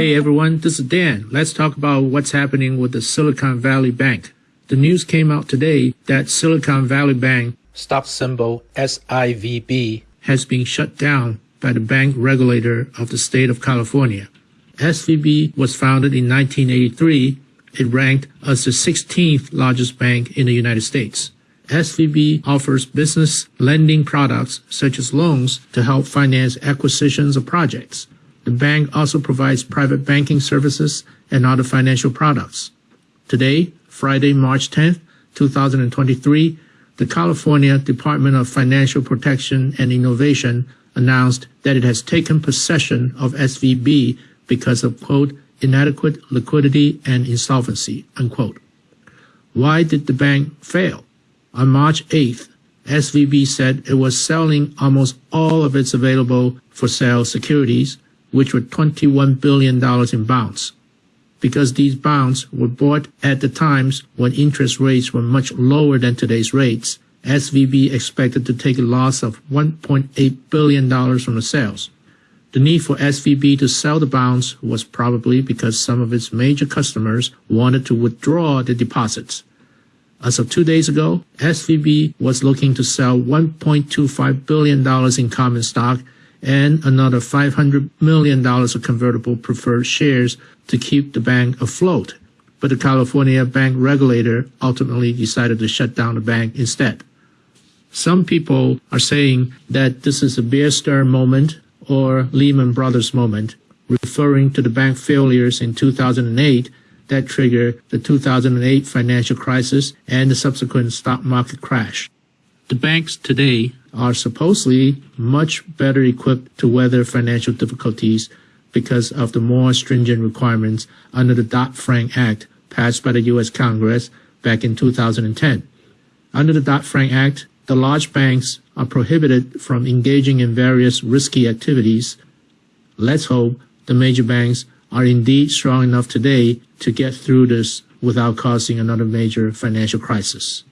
Hey everyone, this is Dan. Let's talk about what's happening with the Silicon Valley Bank. The news came out today that Silicon Valley Bank, stock symbol SIVB, has been shut down by the bank regulator of the state of California. SVB was founded in 1983. It ranked as the 16th largest bank in the United States. SVB offers business lending products such as loans to help finance acquisitions of projects. The bank also provides private banking services and other financial products. Today, Friday, March 10, 2023, the California Department of Financial Protection and Innovation announced that it has taken possession of SVB because of, quote, inadequate liquidity and insolvency, unquote. Why did the bank fail? On March 8th, SVB said it was selling almost all of its available for sale securities, which were $21 billion in bonds because these bonds were bought at the times when interest rates were much lower than today's rates, SVB expected to take a loss of $1.8 billion from the sales. The need for SVB to sell the bonds was probably because some of its major customers wanted to withdraw the deposits. As of two days ago, SVB was looking to sell $1.25 billion in common stock and another $500 million of convertible preferred shares to keep the bank afloat. But the California bank regulator ultimately decided to shut down the bank instead. Some people are saying that this is a Bear Stearns moment or Lehman Brothers moment, referring to the bank failures in 2008 that triggered the 2008 financial crisis and the subsequent stock market crash. The banks today are supposedly much better equipped to weather financial difficulties because of the more stringent requirements under the Dodd-Frank Act passed by the U.S. Congress back in 2010. Under the Dodd-Frank Act, the large banks are prohibited from engaging in various risky activities. Let's hope the major banks are indeed strong enough today to get through this without causing another major financial crisis.